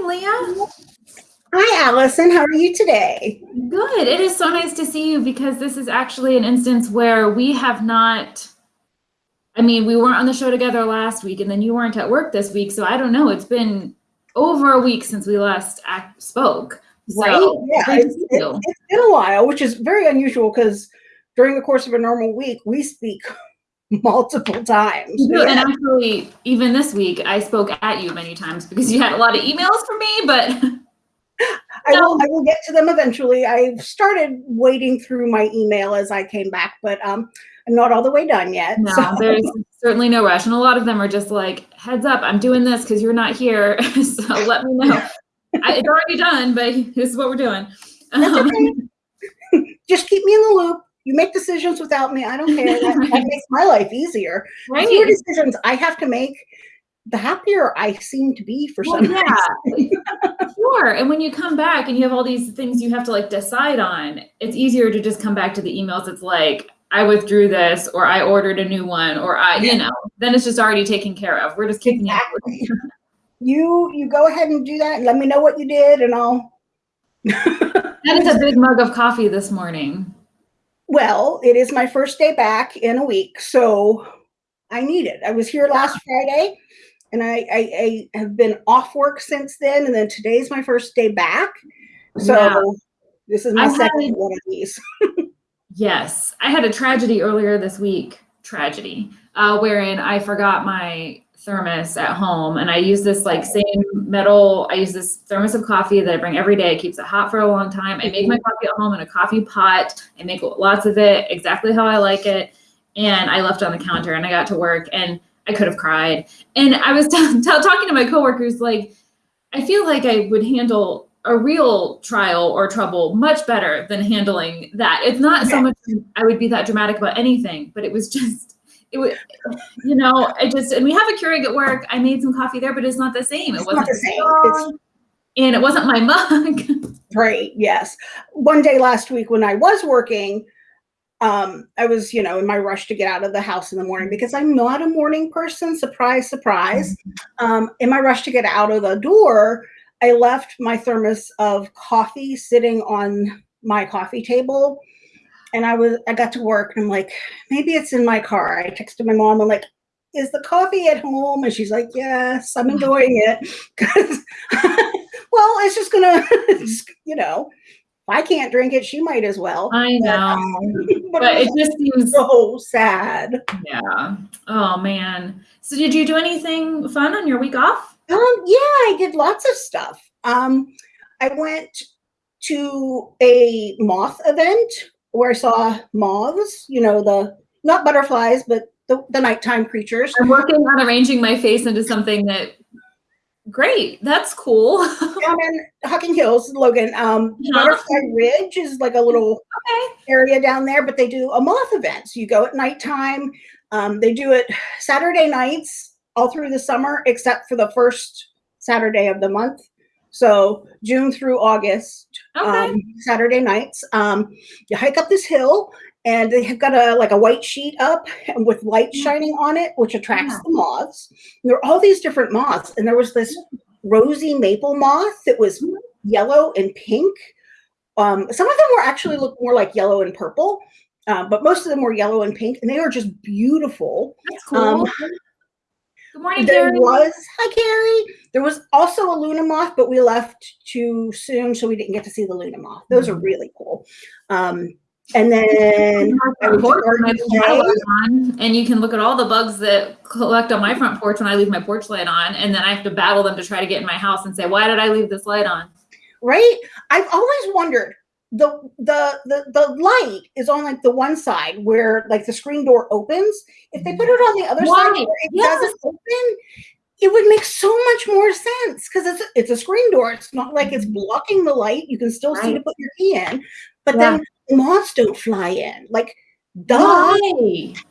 morning, Leah. Hi, Allison. How are you today? Good. It is so nice to see you because this is actually an instance where we have not. I mean, we weren't on the show together last week, and then you weren't at work this week. So I don't know. It's been over a week since we last act, spoke. Right? Yeah. It's, see it, you. it's been a while, which is very unusual because during the course of a normal week, we speak multiple times. You And actually, even this week, I spoke at you many times because you had a lot of emails for me, but I will, I will get to them eventually. I've started wading through my email as I came back, but um, I'm not all the way done yet. no, so- there's certainly no rush. And a lot of them are just like, heads up, I'm doing this because you're not here. so let me know. I, it's already done, but this is what we're doing. That's Um, okay. Just keep me in the loop. You make decisions without me. I don't care. That, that makes my life easier. Right? fewer decisions I have to make, the happier I seem to be for Well, some yeah, sure. And when you come back and you have all these things you have to like decide on, it's easier to just come back to the emails. It's like, I withdrew this, or I ordered a new one, or I, you know, then it's just already taken care of. We're just kicking Exactly. you you go ahead and do that and let me know what you did and I'll That is a big mug of coffee this morning. Well, it is my first day back in a week, so I need it. I was here last Friday and I, I, I have been off work since then, and then today's my first day back. So this is my I second one of these. Yes, I had a tragedy earlier this week. Tragedy, uh, wherein I forgot my thermos at home, and I use this like same metal. I use this thermos of coffee that I bring every day. It keeps it hot for a long time. I make my mm-hmm. coffee at home in a coffee pot. I make lots of it exactly how I like it, and I left on the counter. And I got to work, and I could have cried. And I was talking to my coworkers, like, I feel like I would handle a real trial or trouble much better than handling that. It's not so much I would be that dramatic about anything, but it was just it was you know, I just and we have a Keurig at work. I made some coffee there, but it's not the same. It It's wasn't the same. and it wasn't my mug. Right, yes. One day last week when I was working, um, I was, you know, in my rush to get out of the house in the morning because I'm not a morning person. Surprise, surprise. Um, in my rush to get out of the door, I left my thermos of coffee sitting on my coffee table. And I was, I got to work and I'm like, maybe it's in my car. I texted my mom. I'm like, is the coffee at home? And she's like, yes, I'm enjoying it. 'Cause- well, it's just gonna, it's, you know, if I can't drink it, she might as well. I know. But, But it it just seems so sad. yeah. Oh man. So did you do anything fun on your week off? Um, yeah, I did lots of stuff. Um, I went to a moth event where I saw moths, you know, the not butterflies, but the, the nighttime creatures. I'm working on arranging my face into something that great. That's cool. Down in Hocking Hills, Logan, um, Uh-huh. Butterfly Ridge is like a little okay. area down there, but they do a moth event. So you go at nighttime. Um, they do it Saturday nights all through the summer, except for the first Saturday of the month. So June through August, Okay. um, Saturday nights. Um, you hike up this hill, and they have got a like a white sheet up with light shining on it, which attracts Yeah. the moths. And there are all these different moths, and there was this rosy maple moth that was yellow and pink. Um, some of them were actually look more like yellow and purple, uh, but most of them were yellow and pink, and they are just beautiful. That's cool. Good morning, There Gary. was hi Carrie. There was also a Luna moth, but we left too soon, so we didn't get to see the Luna moth. Those are really cool. Um, and then I went to Porch when I Garden leave my Bay. light on, and you can look at all the bugs that collect on my front porch when I leave my porch light on, and then I have to battle them to try to get in my house and say, "Why did I leave this light on?" right? I've always wondered the the the the light is on like the one side where like the screen door opens. If they put it on the other side where it Yes. doesn't open, it would make so much more sense because it's it's a screen door. It's not like it's mm-hmm. blocking the light. You can still see to put your key in, but Yeah. then moths don't fly in. Like, duh. Why?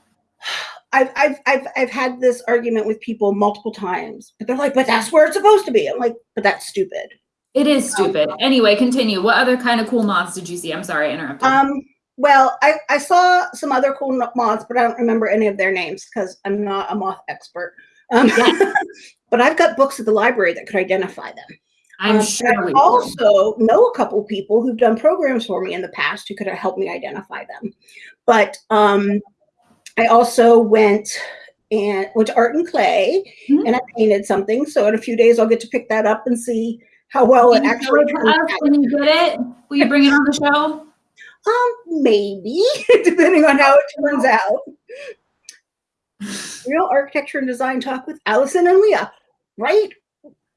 I've, I've I've I've had this argument with people multiple times, but they're like, "But that's where it's supposed to be." I'm like, "But that's stupid." It is stupid. Anyway, continue. What other kind of cool moths did you see? I'm sorry, I interrupted. Um, well, I, I saw some other cool moths, but I don't remember any of their names because I'm not a moth expert. Um, but I've got books at the library that could identify them. I'm Um, sure I will. also know a couple people who've done programs for me in the past who could have helped me identify them. But um, I also went and went to art and clay Mhm. and I painted something. So in a few days, I'll get to pick that up and see how well it Can you show actually it turns out. when you get it? Will you bring it on the show? Um, maybe, depending on how it turns out. Real architecture and design talk with Allison and Leah, right?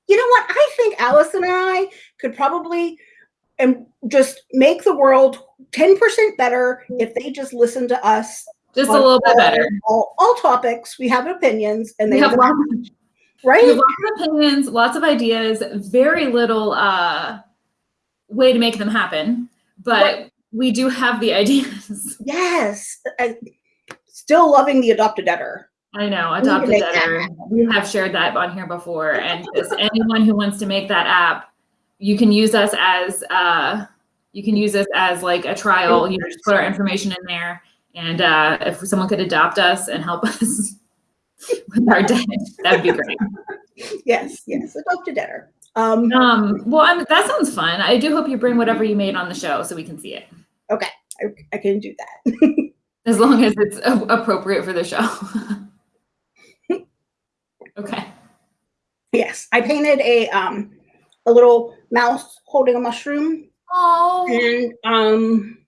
You know what? I think Allison and I could probably and just make the world 10% better if they just listen to us Just a little bit better. All, all topics. We have opinions and We they have have, we right? lots of opinions, lots of ideas, very little uh, way to make them happen, but Right. we do have the ideas. Yes. I, still loving the adopted editor. I know, adopted editor. We have shared that on here before, and anyone who wants to make that app, you can use us as uh, you can use us as like a trial. You know, just put our information in there, and uh, if someone could adopt us and help us with our debt, that'd be great. Yes, yes, adopted editor. Um, Um, well, I'm, that sounds fun. I do hope you bring whatever you made on the show so we can see it, Okay, I, I can do that. as long as it's a- appropriate for the show. okay. Yes, I painted a um a little mouse holding a mushroom, Oh. and um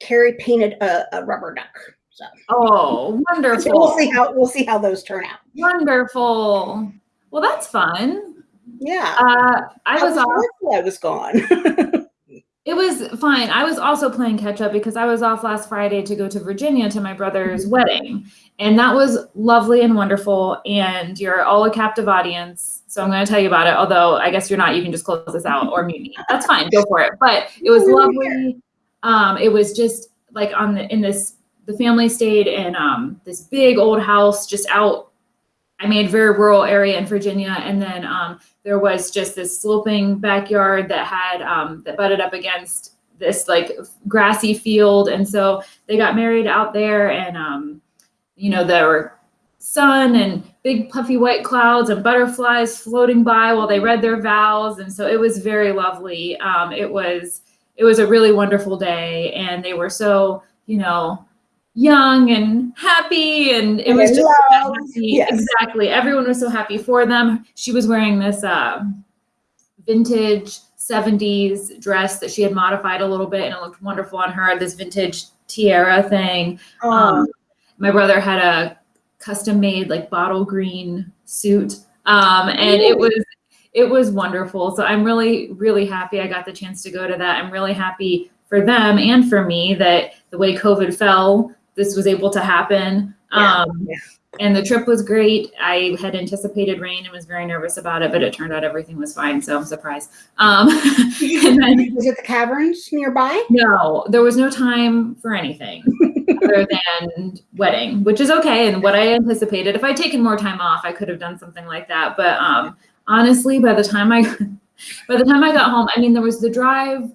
Carrie painted a, a rubber duck. So Oh, so wonderful. we'll see how we'll see how those turn out. Wonderful. Well, that's fun. Yeah, Uh, I How was off. I was gone. It was fine. I was also playing catch up because I was off last Friday to go to Virginia to my brother's wedding. And that was lovely and wonderful. And you're all a captive audience. So I'm going to tell you about it. Although I guess you're not. You can just close this out or mute me. That's fine. Go for it. But it was lovely. Um, it was just like on the in this the family stayed in um, this big old house just out. I mean, very rural area in Virginia, and then um, there was just this sloping backyard that had um, that butted up against this like grassy field, and so they got married out there, and um, you know there were sun and big puffy white clouds and butterflies floating by while they read their vows, and so it was very lovely. Um, it was it was a really wonderful day, and they were so you know young and happy, and it And was just. Yes. Exactly. Everyone was so happy for them. She was wearing this uh, vintage 70s dress that she had modified a little bit and it looked wonderful on her. This vintage tiara thing. Um, my brother had a custom made like bottle green suit. Um, and it was it was wonderful. So I'm really, really happy I got the chance to go to that. I'm really happy for them and for me that the way COVID fell, this was able to happen. Yeah, Um, yeah. and the trip was great. I had anticipated rain and was very nervous about it, but it turned out everything was fine. So I'm surprised. Um, and then was it the caverns nearby? no, there was no time for anything other than wedding, which is okay and what I anticipated. If I'd taken more time off, I could have done something like that. But um, honestly, by the time I by the time I got home, I mean, there was the drive,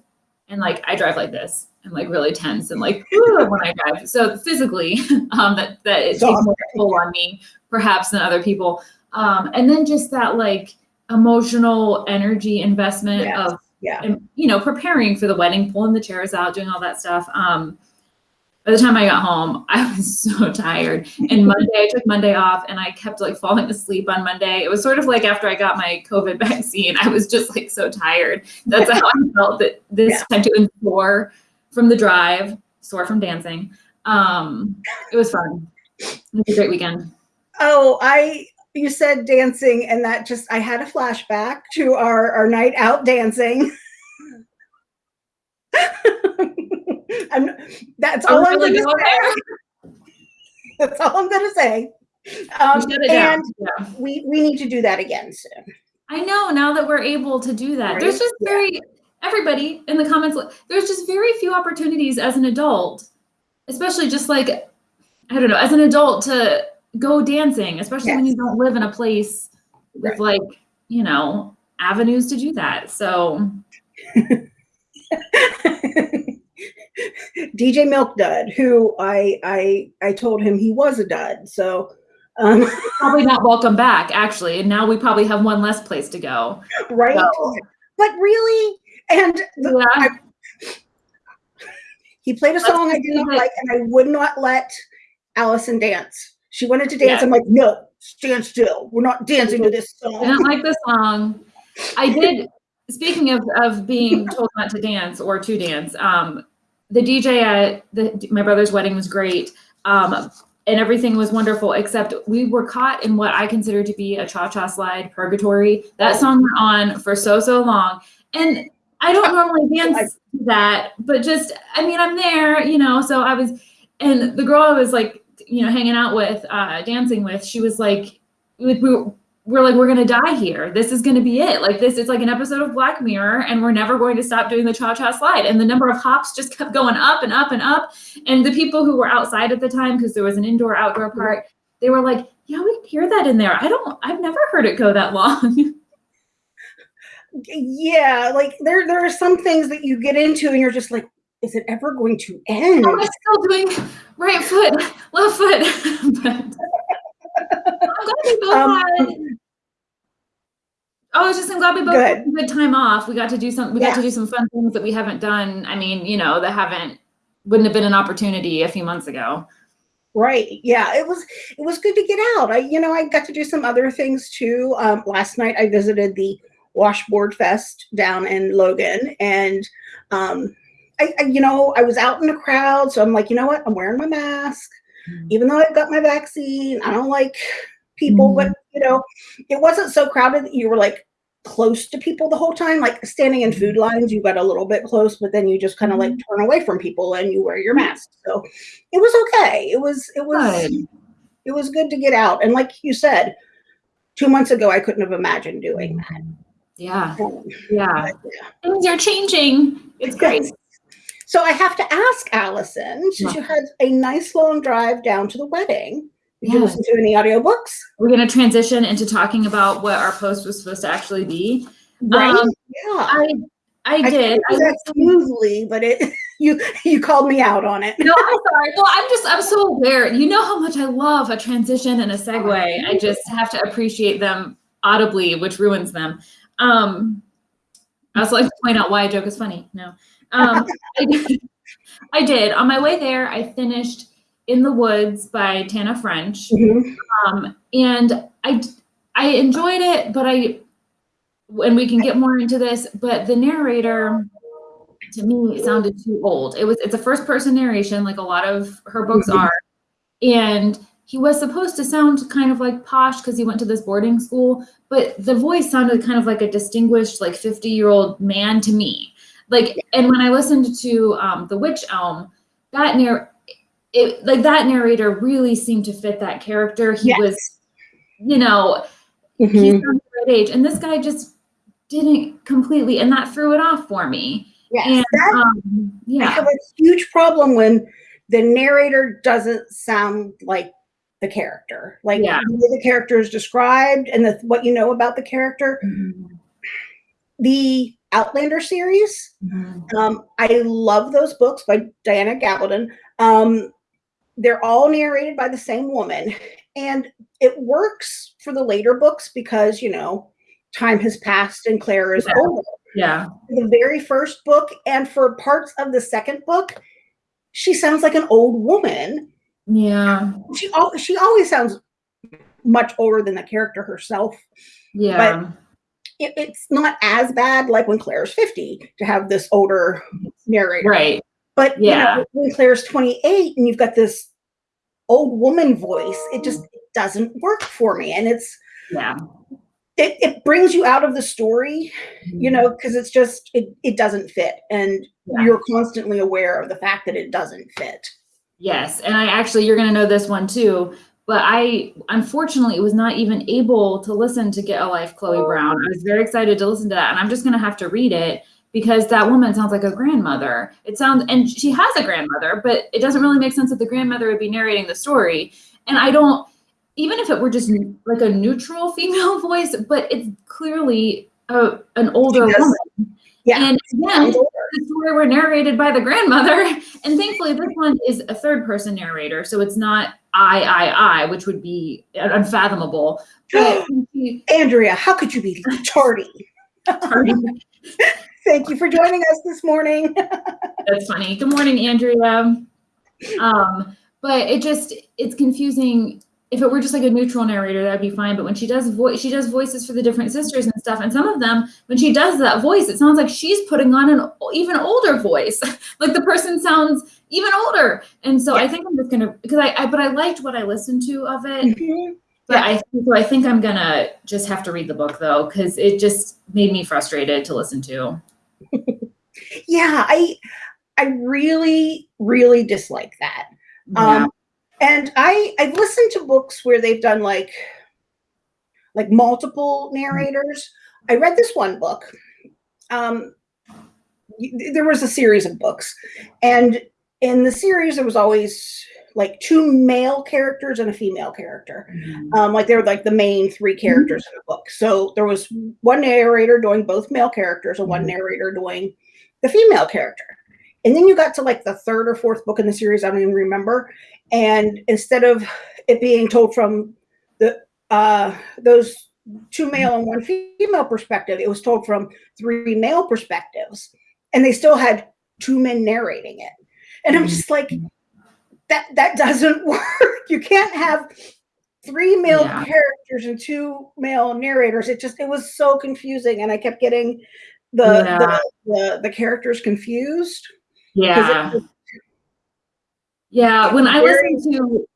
and like I drive like this. I'm like really tense and like when I drive. So physically, um, that that it takes more toll on me perhaps than other people. Um, and then just that like emotional energy investment Yes. of Yeah. and you know preparing for the wedding pulling the chairs out doing all that stuff um by the time i got home i was so tired and monday i took monday off and i kept like falling asleep on monday it was sort of like after i got my covid vaccine i was just like so tired that's how i felt that this Yeah. time to and sore from the drive sore from dancing um it was fun it was a great weekend Oh, I you said dancing, and that just I had a flashback to our our night out dancing. I'm, that's all I'm really going to say. That's all I'm going to say. Um, shut it down. and Yeah. we we need to do that again soon. I know now that we're able to do that. There's Right? just Yeah. Very everybody in the comments. There's just very few opportunities as an adult, especially just like I don't know, as an adult to go dancing, especially when you don't live in a place with Right. like you know avenues to do that. So DJ Milk Dud, who I I I told him he was a dud. So Um, Probably not welcome back, actually. And now we probably have one less place to go. right? So- But really, and the, Yeah. he played a song I did not like, and I would not let Allison dance. She wanted to dance. Yeah. I'm like, no, stand still. We're not dancing to this I song. didn't like the song. I did. Speaking of of being told not to dance or to dance, um, the DJ at the, my brother's wedding was great, um, and everything was wonderful. Except we were caught in what I consider to be a cha cha slide purgatory. That song went on for so so long, and I don't normally dance to that, but just I mean I'm there, you know. So I was, and the girl I was like, you know, hanging out with, uh, dancing with, she was like, like we were, we're like, we're gonna die here. This is gonna be it. Like this, it's like an episode of Black Mirror, and we're never going to stop doing the cha cha slide. And the number of hops just kept going up and up and up. And the people who were outside at the time, because there was an indoor outdoor part, they were like, yeah, we can hear that in there. I don't, I've never heard it go that long. Yeah, like there there are some things that you get into, and you're just like, is it ever going to end? I'm still doing right foot, left foot? but I'm glad we both Um. Oh, I was just I'm glad we both Good. had a good time off. We got to do some. We got to do some fun things that we haven't done. I mean, you know, that haven't wouldn't have been an opportunity a few months ago. Right. Yeah. It was it was good to get out. I you know I got to do some other things too. Um, last night I visited the Washboard Fest down in Logan, and um, I, I you know I was out in the crowd, so I'm like, you know what? I'm wearing my mask, mm. even though I've got my vaccine. I don't like people, but mm. you know, it wasn't so crowded that you were like close to people the whole time. Like standing in food lines, you got a little bit close, but then you just kind of like mm. turn away from people and you wear your mask. So it was okay. It was it was Good. it was good to get out. And like you said, two months ago I couldn't have imagined doing that. Yeah, yeah. yeah. Things are changing. It's great. So I have to ask Allison, since you had a nice long drive down to the wedding, did you listen to any audiobooks? We're gonna transition into talking about what our post was supposed to actually be. Right? Um, yeah. I I I did. did I that smoothly, but it you you called me out on it. no, I'm sorry. Well, I'm just, I'm so aware. You know how much I love a transition and a segue. I just have to appreciate them audibly, which ruins them. Um, I was like to point out why a joke is funny. No. Um, I, did, I did. On my way there, I finished In the Woods by Tana French. Mhm. Um, and I, I enjoyed it, but I, and we can get more into this, but the narrator to me it sounded too old. It was, it's a first person narration, like a lot of her books Mhm. are. And he was supposed to sound kind of like posh because he went to this boarding school, but the voice sounded kind of like a distinguished, like 50 year old man to me. Like, and when I listened to um, The Witch Elm, that narr- it like that narrator really seemed to fit that character. He Yes. was, you know, Mhm. he's on the right age, and this guy just didn't completely, and that threw it off for me. Yes, And that- um, I have a huge problem when the narrator doesn't sound like the character. Like Yeah. the way the character is described and the, what you know about the character. The Outlander series, Mhm. um, I love those books by Diana Gabaldon. Um, they're all narrated by the same woman, and it works for the later books because you know time has passed and Claire is Yeah. older. yeah, The very first book and for parts of the second book, she sounds like an old woman. Yeah, She she always sounds much older than the character herself. yeah, It, it's not as bad like when Claire's 50 to have this older narrator. right, But Yeah. you know, when Claire's 28 and you've got this old woman voice, it just it doesn't work for me. And it's yeah. it, it brings you out of the story, you mm-hmm. know, because it's just it, it doesn't fit. And Yeah. you're constantly aware of the fact that it doesn't fit. Yes, and I actually you're gonna know this one too. But I unfortunately was not even able to listen to Get a Life, Chloe oh. Brown. I was very excited to listen to that, and I'm just gonna have to read it because that woman sounds like a grandmother. It sounds, and she has a grandmother, but it doesn't really make sense that the grandmother would be narrating the story. And I don't, even if it were just like a neutral female voice, but it's clearly a an older woman. Yeah. And again, the story were narrated by the grandmother. And thankfully, this one is a third person narrator. So it's not I, I, I, which would be unfathomable. But Andrea, how could you be tardy? tardy? Thank you for joining us this morning. that's funny. Good morning, Andrea. Um, but it just, it's confusing. If it were just like a neutral narrator, that'd be fine. But when she does voice, she does voices for the different sisters and stuff. And some of them, when she does that voice, it sounds like she's putting on an even older voice. like the person sounds even older. And so I think I'm just gonna because I, I but I liked what I listened to of it. Mhm. But I so I think I'm gonna just have to read the book though, because it just made me frustrated to listen to. Yeah, I I really, really dislike that. Yeah. And I I've listened to books where they've done like like multiple narrators. I read this one book. Um, there was a series of books, and in the series there was always like two male characters and a female character. Um, like they were like the main three characters in the book. So there was one narrator doing both male characters and one narrator doing the female character. And then you got to like the third or fourth book in the series, I don't even remember. And instead of it being told from the uh, those two male and one female perspective, it was told from three male perspectives, and they still had two men narrating it. And I'm just like, that that doesn't work. You can't have three male Yeah. characters and two male narrators. It just it was so confusing, and I kept getting the Yeah. the, the the characters confused. Yeah. it Yeah, when I listened to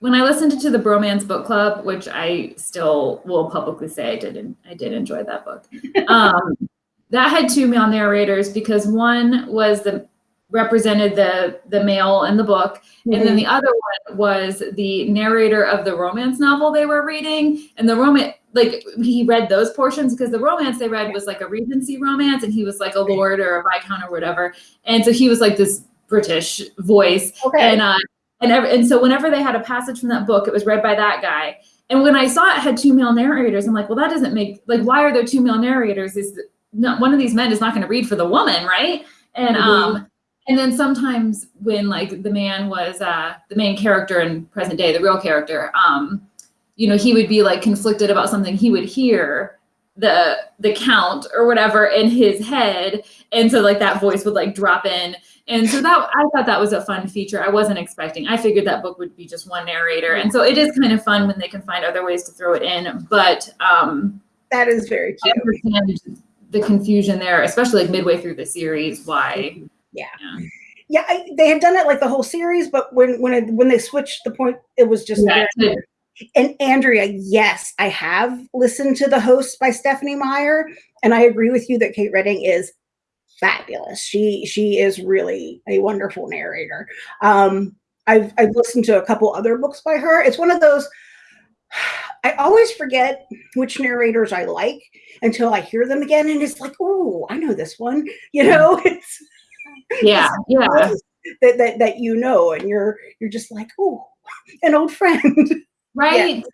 when I listened to the Bromance Book Club, which I still will publicly say I did I did enjoy that book. Um, that had two male narrators because one was the represented the the male in the book, and Mm-hmm. then the other one was the narrator of the romance novel they were reading, and the romance like he read those portions because the romance they read was like a Regency romance, and he was like a lord or a viscount or whatever, and so he was like this British voice, okay. and uh, and and so whenever they had a passage from that book, it was read by that guy. And when I saw it had two male narrators, I'm like, well, that doesn't make like why are there two male narrators? Is not one of these men is not going to read for the woman, right? And Mhm. um, and then sometimes when like the man was uh the main character in present day, the real character, um, you know, he would be like conflicted about something he would hear the the count or whatever in his head and so like that voice would like drop in. And so that i thought that was a fun feature. I wasn't expecting i figured that book would be just one narrator. And so it is kind of fun when they can find other ways to throw it in but um that is very i cute. understand the confusion there especially like midway through the series why. Yeah. yeah, Yeah, I, they had done it like the whole series, but when when it, when they switched the point, it was just Yeah, And Andrea, yes, I have listened to The Host by Stephenie Meyer, and I agree with you that Kate Reading is fabulous. She she is really a wonderful narrator. Um, I've I've listened to a couple other books by her. It's one of those. I always forget which narrators I like until I hear them again, and it's like, oh, I know this one. You know, it's yeah yeah that, that that you know, and you're you're just like, oh, an old friend. right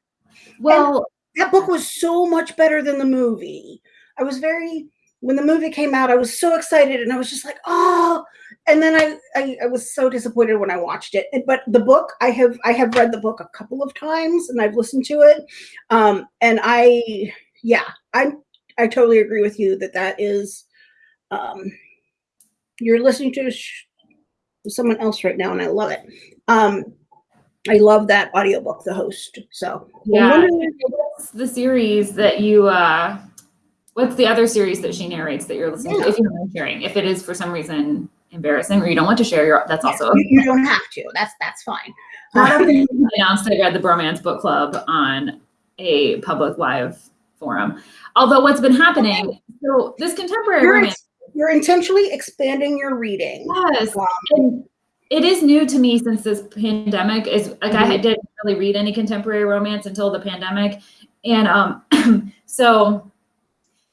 well that book was so much better than the movie. I was very when the movie came out, I was so excited and I was just like, oh, and then I, I I was so disappointed when I watched it. But the book, I have I have read the book a couple of times and I've listened to it. Um, and I yeah, I I totally agree with you that that is um you're listening to sh- someone else right now and I love it. Um I love that audiobook, The Host. So yeah the series that you uh what's the other series that she narrates that you're listening Yeah. to if you don't sharing if it is for some reason embarrassing or you don't want to share your that's also you, you don't have to. That's that's fine. Only announced I read the Bromance Book Club on a public live forum. Although what's been happening, so this contemporary You're, romance, you're intentionally expanding your reading. yes, and it is new to me since this pandemic. Is like I didn't really read any contemporary romance until the pandemic, and um, so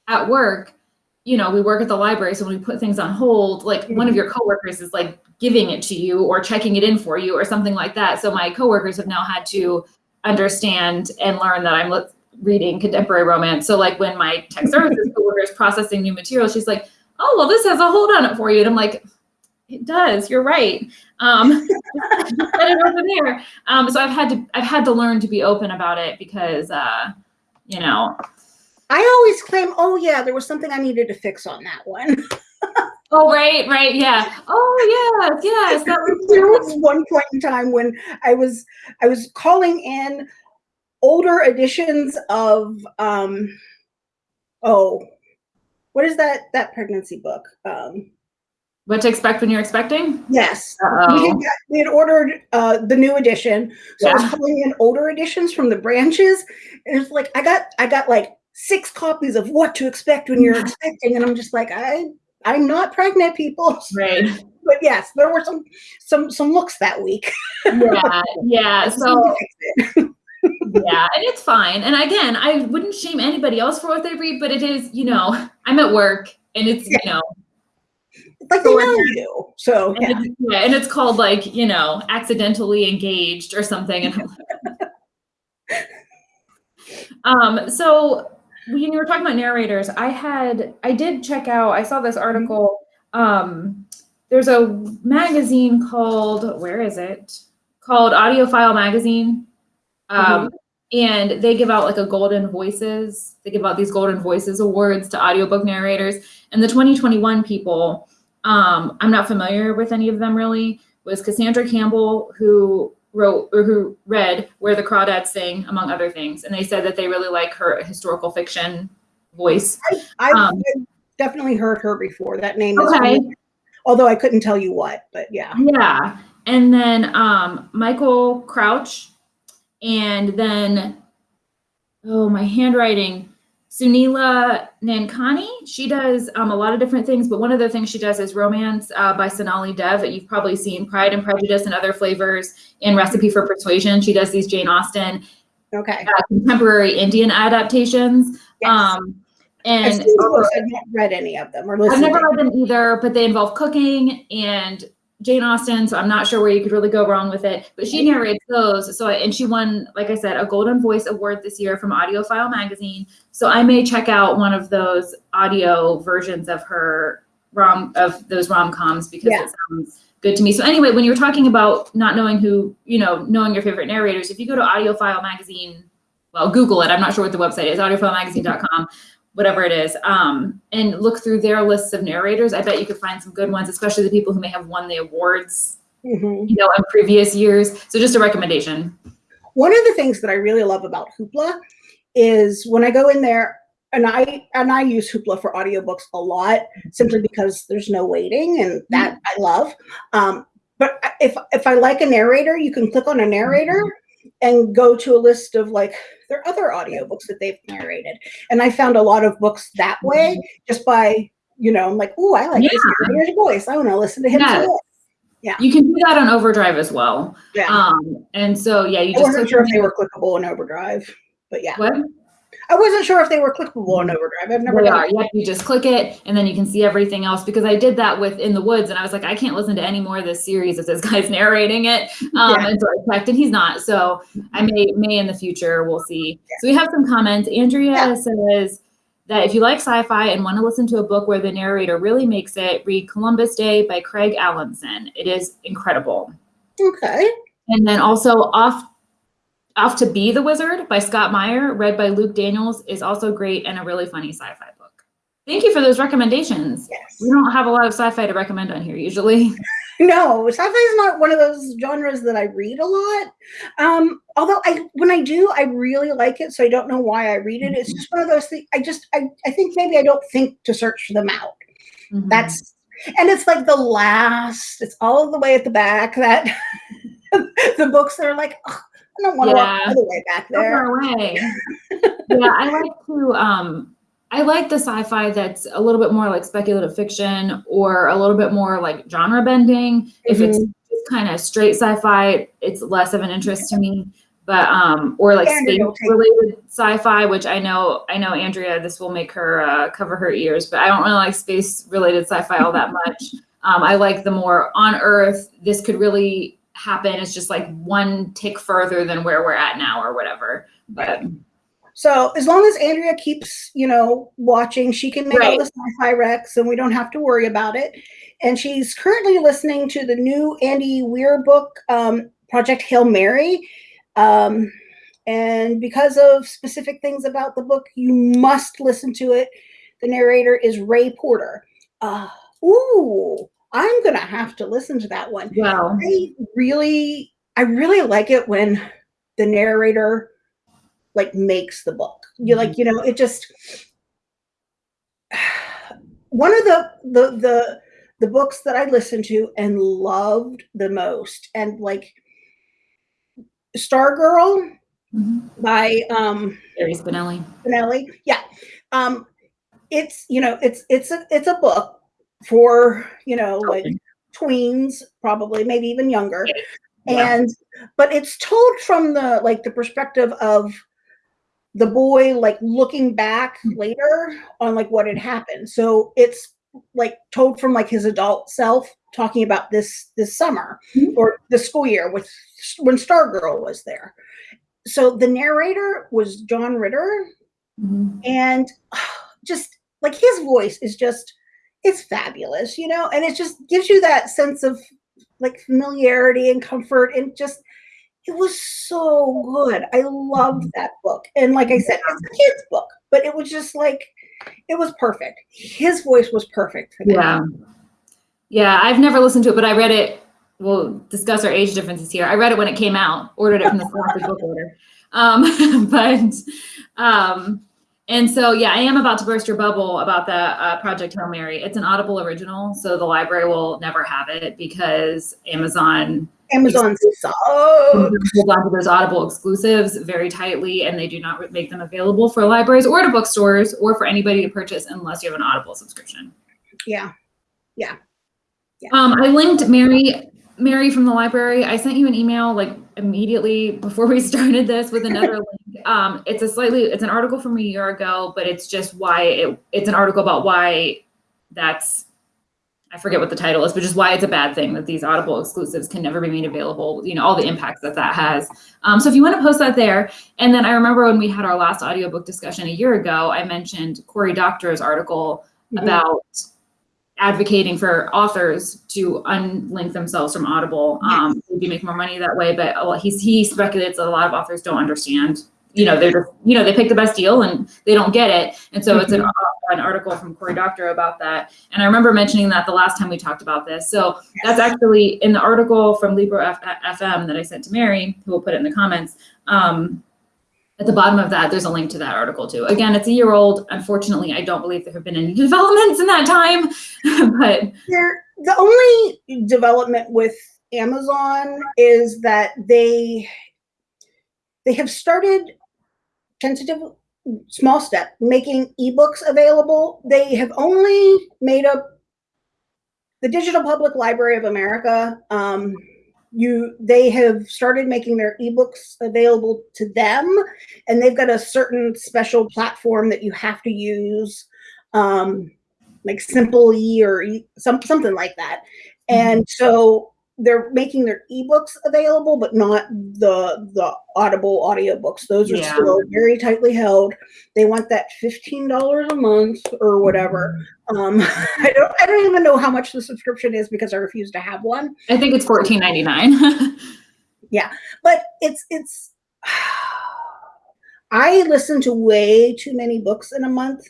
at work, you know, we work at the library, so when we put things on hold, like one of your coworkers is like giving it to you or checking it in for you or something like that. So my coworkers have now had to understand and learn that I'm reading contemporary romance. So like when my tech services coworker is processing new material, she's like, "Oh, well, this has a hold on it for you," and I'm like, "It does. You're right." Um, it over there. Um, so I've had to I've had to learn to be open about it because uh, you know. I always claim, oh yeah, there was something I needed to fix on that one. Oh right, right, yeah. Oh yes, yes. That was there was one point in time when I was I was calling in older editions of um oh what is that that pregnancy book? Um what to expect when you're expecting? Yes. We had, we had ordered uh, the new edition. So I was Yeah. calling in older editions from the branches. And it's like I got I got like six copies of what to expect when you're expecting. And I'm just like, I I'm not pregnant, people. Right. But yes, there were some some some looks that week. Yeah, yeah. So yeah, and it's fine. And again, I wouldn't shame anybody else for what they read, but it is, you know, I'm at work and it's, you know, like they So know you. So and, yeah. it's, yeah, and it's called like, you know, accidentally engaged or something. And um, so when you were talking about narrators, I had I did check out, I saw this article. Um, there's a magazine called where is it? Called AudioFile Magazine. Um, and they give out like a golden voices they give out these golden voices awards to audiobook narrators and the 2021 people um i'm not familiar with any of them really was cassandra campbell who wrote or who read where the crawdads sing among other things and they said that they really like her historical fiction voice I've, um, definitely heard her before. That name is Okay. familiar, although I couldn't tell you what, but yeah. Yeah. And then um, Michael Crouch. And then, oh, my handwriting. Sunila Nankani. She does um, a lot of different things, but one of the things she does is romance uh, by Sonali Dev that you've probably seen Pride and Prejudice and Other Flavors and Recipe for Persuasion. She does these Jane Austen Okay. uh, contemporary Indian adaptations. Yes. Um, I've and seen the books, I've not read any of them or I've never read them either, but they involve cooking and Jane Austen, so I'm not sure where you could really go wrong with it. But she narrates those, so and she won, like I said, a Golden Voice Award this year from AudioFile Magazine. So I may check out one of those audio versions of her rom of those rom coms because Yeah. it sounds good to me. So anyway, when you're talking about not knowing who, you know, knowing your favorite narrators, if you go to AudioFile Magazine, well, Google it. I'm not sure what the website is, audiofilemagazine.com whatever it is, um, and look through their lists of narrators. I bet you could find some good ones, especially the people who may have won the awards, Mhm. you know, in previous years. So just a recommendation. One of the things that I really love about Hoopla is when I go in there and I and I use Hoopla for audiobooks a lot simply because there's no waiting and that I love. Um, but if if I like a narrator, you can click on a narrator and go to a list of like their other audiobooks that they've narrated. And I found a lot of books that way just by, you know, I'm like, oh, I like this narrator's voice. I want to listen to him. Yes. it." You can do that on Overdrive as well. Yeah. Um, and so yeah, you I just wasn't click sure if they were clickable in Overdrive, but yeah. what I wasn't sure if they were clickable on Overdrive. I've never they done are. Yep, you just click it, and then you can see everything else. Because I did that with In the Woods, and I was like, I can't listen to any more of this series if this guy's narrating it. Um, Yeah. And so I checked, and he's not. So I may may in the future. We'll see. So we have some comments. Andrea Yeah. says that if you like sci-fi and want to listen to a book where the narrator really makes it, read Columbus Day by Craig Alanson. It is incredible. Okay. And then also off off to be the wizard by Scott Meyer, read by Luke Daniels, is also great and a really funny sci-fi book. Thank you for those recommendations. Yes. We don't have a lot of sci-fi to recommend on here usually. No, sci-fi is not one of those genres that I read a lot. Um, although I, when I do, I really like it. So I don't know why I read it. It's just one of those things. I just, I, I think maybe I don't think to search them out. Mhm. That's, and it's like the last. It's all the way at the back. That the books that are like, "Ugh, I don't want to walk Yeah. all the way back there. far away. yeah, I like to um I like the sci-fi that's a little bit more like speculative fiction or a little bit more like genre bending. If it's Mm-hmm. kind of straight sci-fi, it's less of an interest to me. But um or like space related sci-fi, which I know I know Andrea, this will make her uh, cover her ears, but I don't really like space related sci-fi all that much. Um, I like the more on Earth. This could really happen. It's just like one tick further than where we're at now, or whatever. But So as long as Andrea keeps, you know, watching, she can make Right. all the sci-fi recs and we don't have to worry about it. And she's currently listening to the new Andy Weir book, um, Project Hail Mary. Um, and because of specific things about the book, you must listen to it. The narrator is Ray Porter. Uh, ooh, I'm gonna have to listen to that one. Wow. I really, I really like it when the narrator like makes the book. You like, you know, it just one of the the the the books that I listened to and loved the most, and like Stargirl Mhm. by um Spinelli. Spinelli. Yeah. Um it's you know, it's it's a it's a book for, you know, like Okay. tweens, probably, maybe even younger. Yeah. And but it's told from the like the perspective of the boy like looking back later on like what had happened. So it's like told from like his adult self talking about this this summer Mhm. or the school year with when Stargirl was there. So the narrator was John Ritter Mhm. and just like his voice is just it's fabulous you know and it just gives you that sense of like familiarity and comfort and just it was so good i loved that book and like i said it's a kid's book but it was just like it was perfect his voice was perfect for that Yeah. Yeah, I've never listened to it, but I read it. We'll discuss our age differences here. I read it when it came out, ordered it from the Scholastic book order. Um, but, um, and so, yeah, I am about to burst your bubble about the uh, Project Hail Mary. It's an Audible original, so the library will never have it because Amazon amazon sucks holds on those Audible exclusives very tightly, and they do not make them available for libraries or to bookstores or for anybody to purchase unless you have an Audible subscription. yeah Um, I linked Mary, Mary from the library. I sent you an email like immediately before we started this with another link. Um, it's a slightly, it's an article from a year ago, but it's just why it, it's an article about why that's, I forget what the title is, but just why it's a bad thing that these Audible exclusives can never be made available. You know, all the impacts that that has. Um, so if you want to post that there, and then I remember when we had our last audiobook discussion a year ago, I mentioned Cory Doctorow's article Mhm. about advocating for authors to unlink themselves from Audible. Um, maybe make more money that way, but lot- he's, he speculates that a lot of authors don't understand. You know, they're just, you know, they pick the best deal and they don't get it. And so it's an, an article from Cory Doctorow about that. And I remember mentioning that the last time we talked about this. So that's actually in the article from Libro F- FM that I sent to Mary, who will put it in the comments. Um, at the bottom of that, there's a link to that article too. Again, it's a year old. Unfortunately, I don't believe there have been any developments in that time, but the only development with Amazon is that they they have started tentative small step making ebooks available. They have only made up the Digital Public Library of America. Um, you they have started making their ebooks available to them, and they've got a certain special platform that you have to use. Um, like Simple E or e- some something like that. And so they're making their ebooks available, but not the the Audible audiobooks. Those are Yeah. still very tightly held. They want that fifteen dollars a month or whatever. Um, I don't I don't even know how much the subscription is because I refuse to have one. I think it's fourteen ninety nine. yeah, But it's it's. I listen to way too many books in a month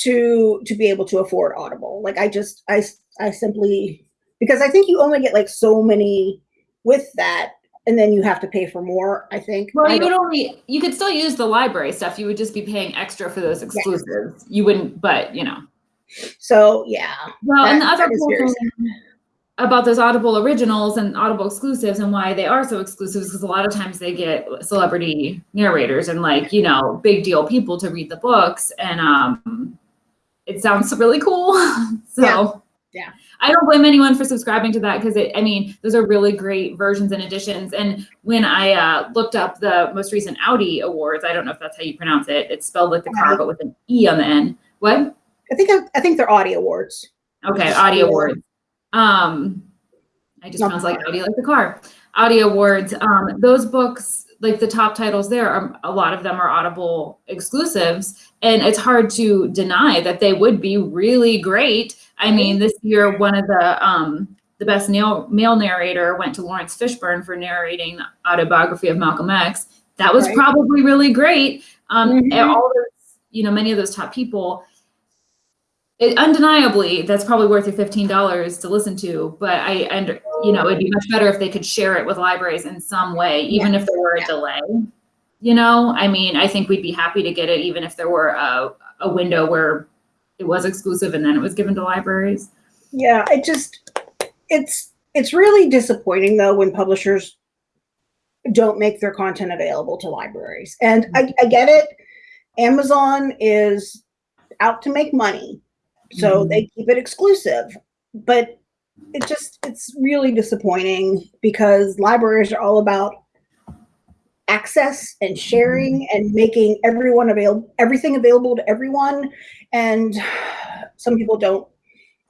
to to be able to afford Audible. Like I just I I simply because I think you only get like so many with that, and then you have to pay for more. I think. well, you would only you could still use the library stuff. You would just be paying extra for those exclusives. You wouldn't, but you know. So yeah. Well, and the other cool thing about those Audible originals and Audible exclusives and why they are so exclusive is because a lot of times they get celebrity narrators and like you know big deal people to read the books, and um, it sounds really cool. so Yeah. Yeah. I don't blame anyone for subscribing to that because it. I mean, those are really great versions and editions. And when I uh, looked up the most recent Audie awards, I don't know if that's how you pronounce it. It's spelled like the car, but with an e on the end. What? I think I, I think they're Audie awards. Okay, Audie Awards. Um, I just sounds like. Audi, like the car. Audie Awards. Um, those books, like the top titles there are a lot of them are Audible exclusives, and it's hard to deny that they would be really great. I mean, this year one of the um, the best male, male narrator went to Laurence Fishburne for narrating the autobiography of Malcolm X. That was Right. probably really great. Um, and Mhm. all those, you know, many of those top people. It, undeniably, that's probably worth your fifteen dollars to listen to. But I, and you know, it'd be much better if they could share it with libraries in some way, even if there were a Yeah. delay. You know, I mean, I think we'd be happy to get it, even if there were a, a window where it was exclusive and then it was given to libraries. Yeah, it just it's it's really disappointing though when publishers don't make their content available to libraries. And I, mm-hmm. I get it. Amazon is out to make money, so Mhm. they keep it exclusive. But it just it's really disappointing because libraries are all about access and sharing and making everyone available everything available to everyone and some people don't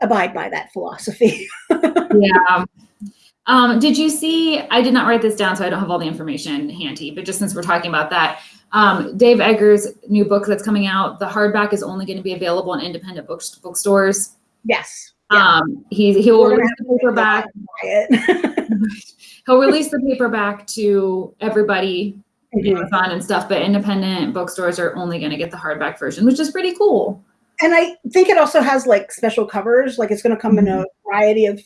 abide by that philosophy yeah. Um, did you see? I did not write this down, so I don't have all the information handy. But just since we're talking about that, um, Dave Eggers' new book that's coming out, the hardback is only going to be available in independent book bookstores. yes yeah. Um, he he will release the paperback. He'll release the paperback to everybody, Mhm. Amazon and stuff. But independent bookstores are only going to get the hardback version, which is pretty cool. and i think it also has like special covers like it's going to come in a variety of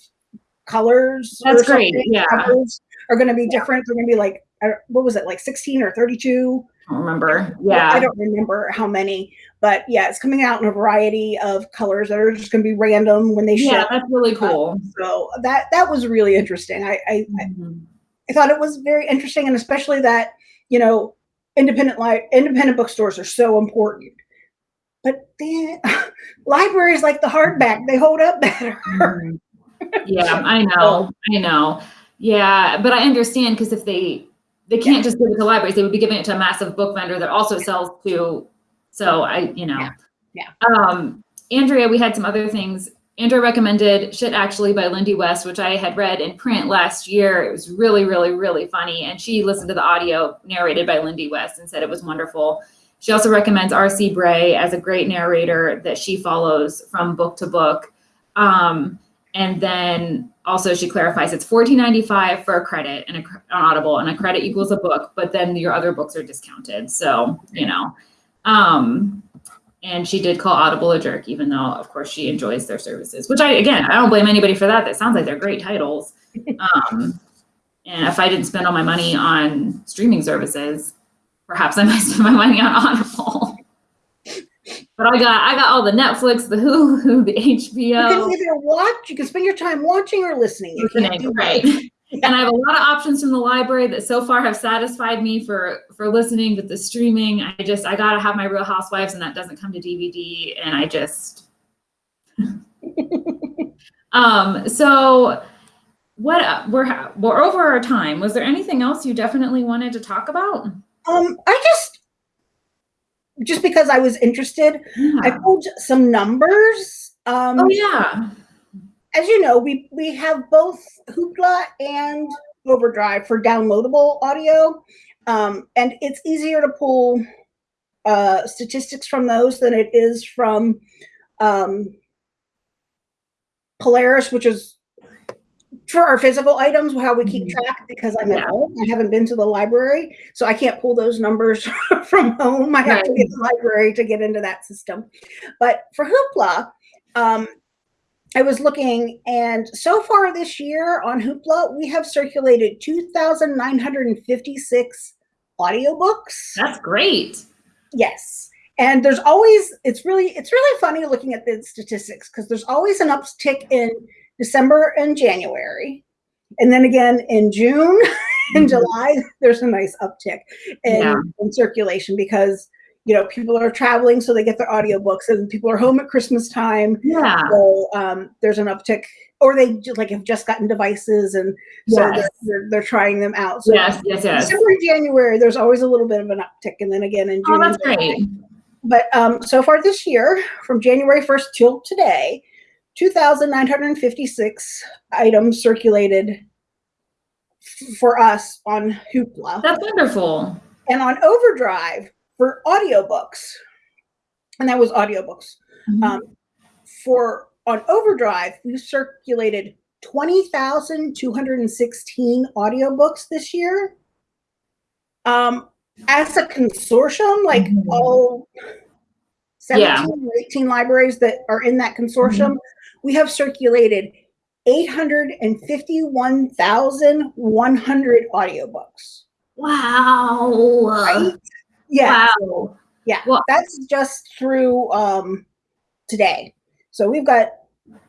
colors Mm-hmm. That's great, something. yeah. covers are going to be different they're going to be like uh, what was it like 16 or 32 I don't remember. Yeah. I don't remember how many but yeah it's coming out in a variety of colors that are just going to be random when they Yeah, ship that's really cool. so that that was really interesting i i, Mhm. I thought it was very interesting, and especially that you know independent li- independent bookstores are so important. But then libraries like the hardback, they hold up better. Mhm. yeah, I know. I know. Yeah, but I understand because if they they can't just give it to libraries, they would be giving it to a massive book vendor that also sells to. So I, you know, Yeah, yeah. Um, Andrea, we had some other things. Andrea recommended "Shit Actually" by Lindy West, which I had read in print last year. It was really, really, really funny, and she listened to the audio narrated by Lindy West and said it was wonderful. She also recommends R.C. Bray as a great narrator that she follows from book to book. Um, and then also she clarifies it's $14.95 for a credit and a, on Audible, and a credit equals a book, but then your other books are discounted. So, you know. Um, and she did call Audible a jerk, even though, of course, she enjoys their services, which I, again, I don't blame anybody for that. That sounds like they're great titles. Um, and if I didn't spend all my money on streaming services, perhaps I might spend my money on Audible. But I got I got all the Netflix, the Hulu, the HBO. You can either watch, you can spend your time watching or listening. You can't listening, do right? and I have a lot of options from the library that so far have satisfied me for for listening, but the streaming, I just I gotta have my Real Housewives, and that doesn't come to DVD, and I just. um. So, what we're we're over our time. Was there anything else you definitely wanted to talk about? Um, I just just because I was interested, I pulled some numbers. Um, Oh yeah. as you know, we we have both Hoopla and Overdrive for downloadable audio, um, and it's easier to pull uh, statistics from those than it is from um, Polaris, which is for our physical items, how we keep Mhm. track. Because I'm Yeah. at home, I haven't been to the library, so I can't pull those numbers from home. I have to Right. get to the library to get into that system. But for Hoopla, um, I was looking, and so far this year on Hoopla, we have circulated 2,956 audiobooks. That's great. Yes. And there's always, it's really, it's really funny looking at the statistics because there's always an uptick in December and January. And then again in June and Mhm. July, there's a nice uptick in, Yeah. in circulation because, you know, people are traveling, so they get their audiobooks and people are home at Christmas time. Yeah. So um, there's an uptick, or they like have just gotten devices, and so Yes. they're, they're they're trying them out. So Yes. Yes. Yes. December and January, there's always a little bit of an uptick, and then again in June. Oh, that's great. But um, so far this year, from January 1st till today, 2,956 items circulated for us on Hoopla That's wonderful. and on Overdrive for audiobooks. And that was audiobooks. Mhm. Um, for on Overdrive, we circulated 20,216 audiobooks this year. Um, as a consortium, like Mhm. all 17 Yeah. or 18 libraries that are in that consortium, we have circulated 851,100 audiobooks. wow. Right? Yeah. Wow. Yeah, Well- that's just through um, today. So we've got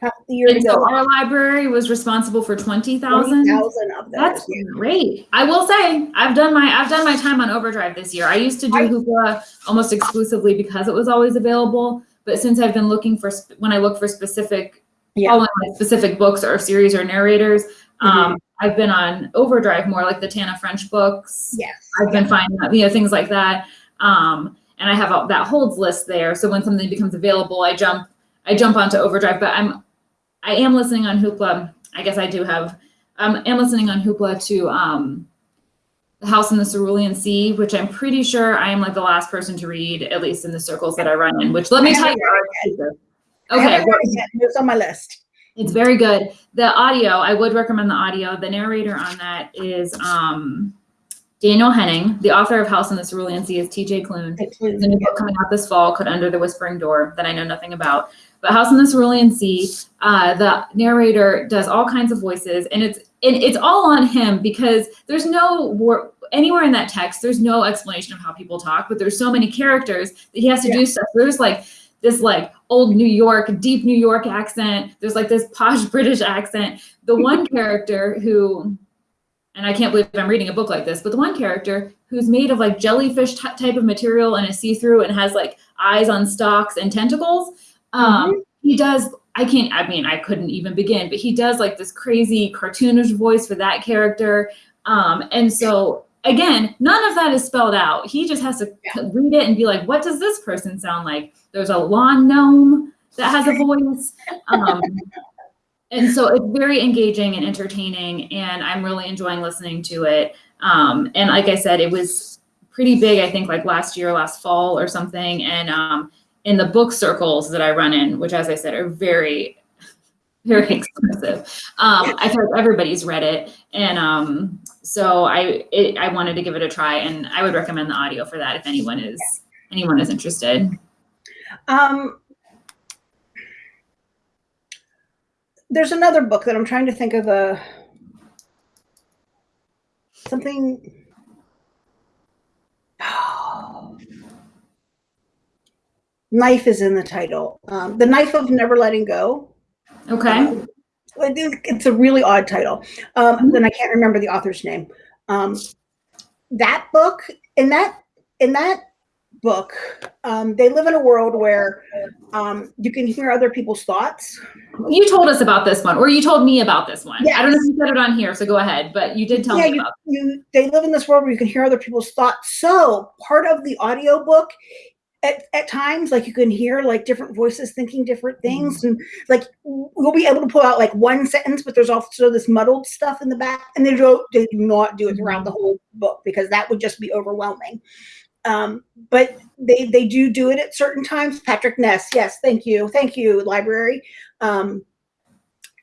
half the year to And so our library was responsible for 20,000. 20,000 of those. That's yeah. great. I will say I've done my I've done my time on Overdrive this year. I used to do I- Hoopla almost exclusively because it was always available. But since I've been looking for when I look for specific Yeah. following like specific books or series or narrators, um, I've been on Overdrive more like the Tana French books. Yes. I've been finding you know things like that. Um, and I have a, that holds list there. So when something becomes available, I jump I jump onto Overdrive. But I'm I am listening on Hoopla. I guess I do have um, am listening on Hoopla to um, the House in the Cerulean Sea, which I'm pretty sure I am like the last person to read, at least in the circles that I run in. Which let me tell you, are exclusive. I Okay, haven't read it yet. It's on my list. it's very good. The audio, I would recommend the audio. The narrator on that is um, Daniel Henning. The author of House in the Cerulean Sea is T.J. Klune. There's a new book coming out this fall called Under the Whispering Door that I know nothing about. But House in the Cerulean Sea, uh, the narrator does all kinds of voices, and it's and it's all on him because there's no wor- anywhere in that text. There's no explanation of how people talk, but there's so many characters that he has to Yeah. do stuff. There's like this like old New York, deep New York accent. There's like this posh British accent. The one character who and I can't believe I'm reading a book like this, but the one character who's made of like jellyfish type of material and is see through and has like eyes on stalks and tentacles. Um, He does. I can't. I mean, I couldn't even begin. But he does like this crazy cartoonish voice for that character. Um, and so again, none of that is spelled out. He just has to Yeah. read it and be like, "What does this person sound like?" There's a lawn gnome that has a voice. Um, and so it's very engaging and entertaining and i'm really enjoying listening to it um, and like i said it was pretty big i think like last year last fall or something and um, in the book circles that i run in which as i said are very very exclusive um, i feel like everybody's read it and um, so i it, i wanted to give it a try and i would recommend the audio for that if anyone is anyone is interested Um, there's another book that I'm trying to think of a something. Knife is in the title. Um, the Knife of Never Letting Go. okay Um, it's a really odd title. Um, then I can't remember the author's name. Um, that book, in that in that book, um, they live in a world where um, you can hear other people's thoughts. You told us about this one, or you told me about this one. I don't know Yes. if you said it on here, so go ahead. But you did tell yeah, me you, about. you they live in this world where you can hear other people's thoughts. So part of the audiobook at, at times, like you can hear like different voices thinking different things, and like we'll be able to pull out like one sentence, but there's also this muddled stuff in the back, and they don't they do not do it throughout the whole book because that would just be overwhelming. Um, but they they do do it at certain times. Patrick Ness, yes, thank you, thank you, library. Um,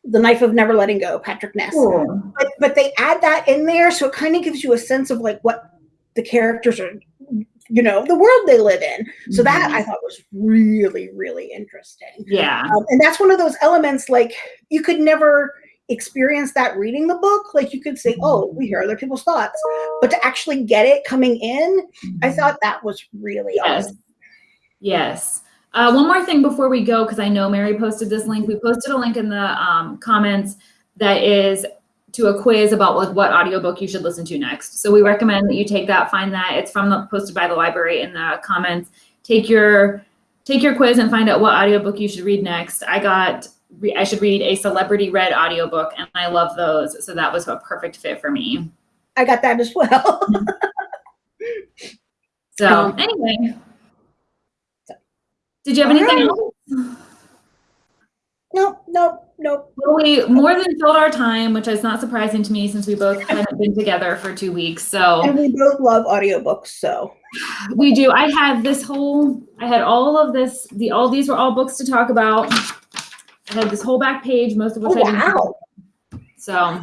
the knife of never letting go, Patrick Ness Cool. but but they add that in there so it kind of gives you a sense of like what the characters are you know the world they live in so that Mhm. i thought was really really interesting Yeah. um, and that's one of those elements like you could never experience that reading the book like you could say oh we hear other people's thoughts but to actually get it coming in i thought that was really Yes. awesome Yes. Uh, one more thing before we go, because I know Mary posted this link. We posted a link in the um, comments that is to a quiz about like what audiobook you should listen to next. So we recommend that you take that, find that. It's from the posted by the library in the comments. Take your take your quiz and find out what audiobook you should read next. I got I should read a celebrity read audiobook and I love those. So that was a perfect fit for me. i got that as well So Um, anyway. Did you have anything right. else? Nope, nope, nope. Well, we more than filled our time, which is not surprising to me since we both haven't been together for two weeks. So And we both love audiobooks, so. we do. I had this whole, I had all of this, the all these were all books to talk about. I had this whole back page, most of which Oh, I didn't. wow. So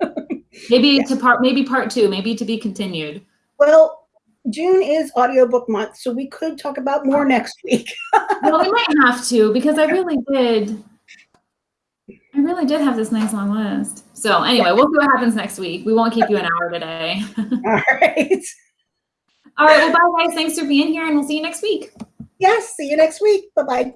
maybe to part, maybe part two, maybe to be continued. Well, June is audiobook month, so we could talk about more next week. Well, we might have to because I really did. I really did have this nice long list. So anyway, we'll see what happens next week. We won't keep you an hour today. All right. All right. Well, bye guys. Thanks for being here and we'll see you next week. Yes, see you next week. Bye-bye.